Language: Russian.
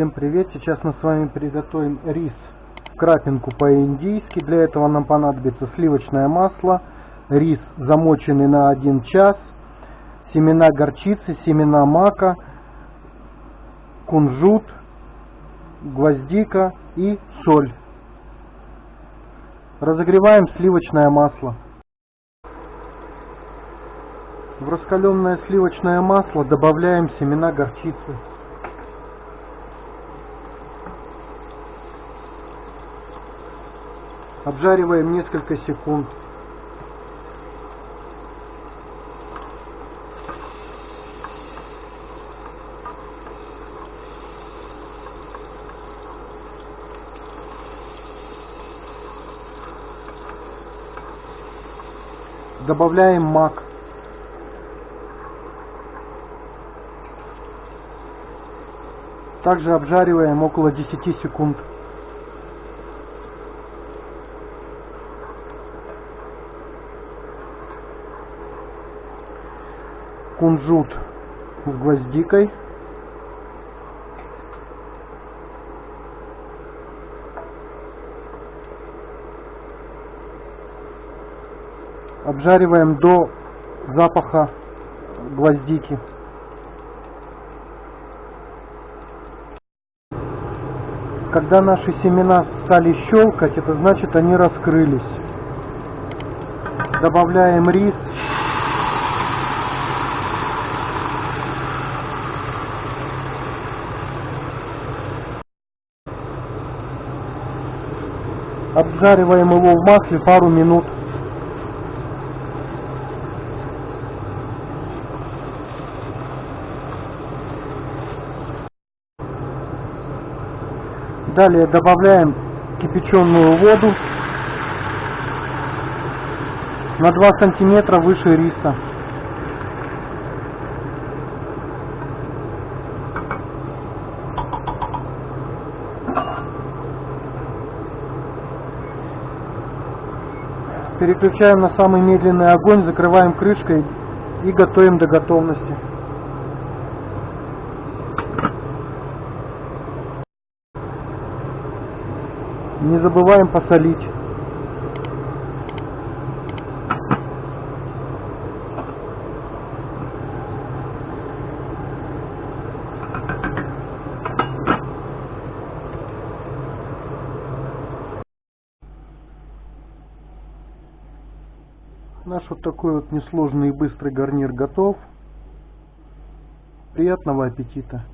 Всем привет! Сейчас мы с вами приготовим рис в крапинку по-индийски. Для этого нам понадобится сливочное масло, рис замоченный на 1 час, семена горчицы, семена мака, кунжут, гвоздика и соль. Разогреваем сливочное масло. В раскаленное сливочное масло добавляем семена горчицы. Обжариваем несколько секунд. Добавляем мак. Также обжариваем около 10 секунд. Кунжут с гвоздикой. Обжариваем до запаха гвоздики. Когда наши семена стали щелкать, это значит они раскрылись. Добавляем рис Обжариваем его в масле пару минут. Далее добавляем кипяченую воду на 2 сантиметра выше риса. Переключаем на самый медленный огонь, закрываем крышкой и готовим до готовности. Не забываем посолить. Наш вот такой вот несложный и быстрый гарнир готов. Приятного аппетита!